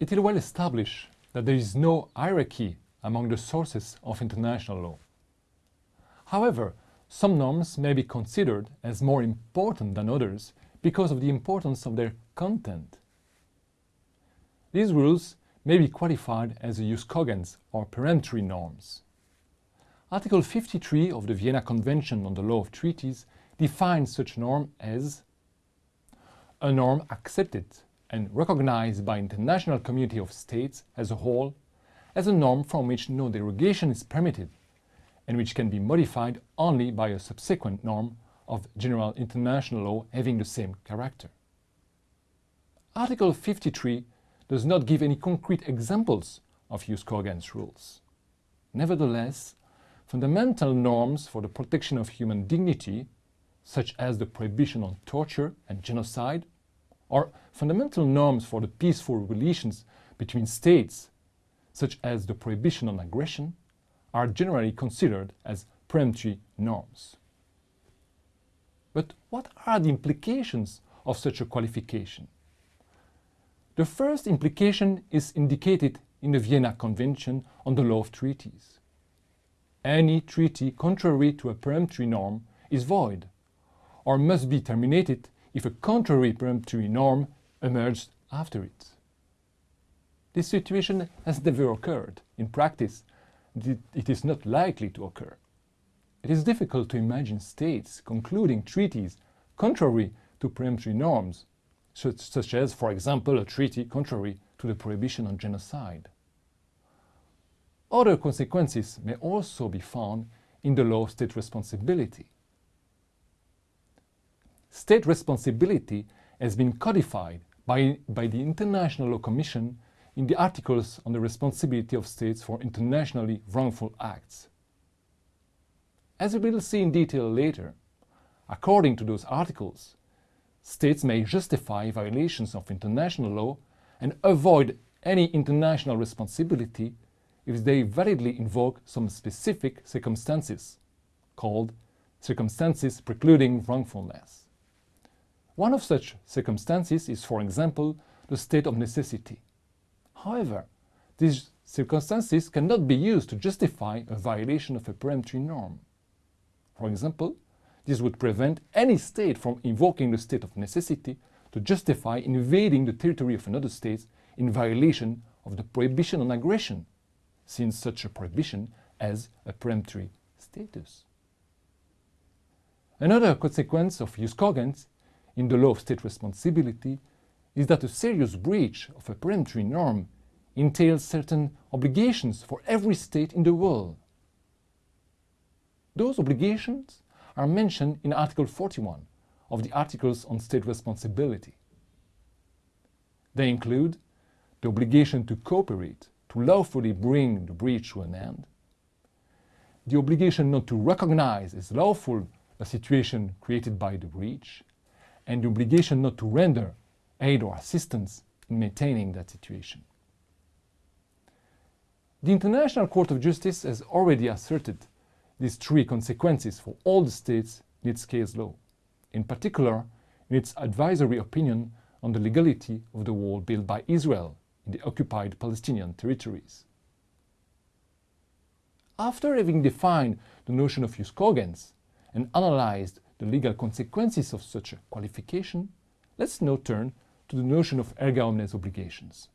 It is well established that there is no hierarchy among the sources of international law. However, some norms may be considered as more important than others because of the importance of their content. These rules may be qualified as jus cogens or peremptory norms. Article 53 of the Vienna Convention on the Law of Treaties defines such norm as a norm accepted and recognized by international community of states as a whole as a norm from which no derogation is permitted and which can be modified only by a subsequent norm of general international law having the same character. Article 53 does not give any concrete examples of jus cogens rules. Nevertheless, fundamental norms for the protection of human dignity, such as the prohibition on torture and genocide, or fundamental norms for the peaceful relations between states, such as the prohibition on aggression, are generally considered as peremptory norms. But what are the implications of such a qualification? The first implication is indicated in the Vienna Convention on the Law of Treaties. Any treaty contrary to a peremptory norm is void, or must be terminated if a contrary peremptory norm emerged after it. This situation has never occurred. In practice, it is not likely to occur. It is difficult to imagine states concluding treaties contrary to peremptory norms such, such as, for example, a treaty contrary to the prohibition on genocide. Other consequences may also be found in the law of state responsibility. State responsibility has been codified by, by the International Law Commission in the articles on the responsibility of states for internationally wrongful acts. As we will see in detail later, according to those articles, states may justify violations of international law and avoid any international responsibility if they validly invoke some specific circumstances, called circumstances precluding wrongfulness. One of such circumstances is, for example, the state of necessity. However, these circumstances cannot be used to justify a violation of a peremptory norm. For example, this would prevent any state from invoking the state of necessity to justify invading the territory of another state in violation of the prohibition on aggression, since such a prohibition has a peremptory status. Another consequence of jus cogens in the law of state responsibility is that a serious breach of a peremptory norm entails certain obligations for every state in the world. Those obligations are mentioned in Article 41 of the Articles on State Responsibility. They include the obligation to cooperate to lawfully bring the breach to an end, the obligation not to recognize as lawful a situation created by the breach, and the obligation not to render aid or assistance in maintaining that situation. The International Court of Justice has already asserted these three consequences for all the states in its case law, in particular in its advisory opinion on the legality of the wall built by Israel in the occupied Palestinian territories. After having defined the notion of jus cogens and analyzed the legal consequences of such a qualification, let's now turn to the notion of erga omnes obligations.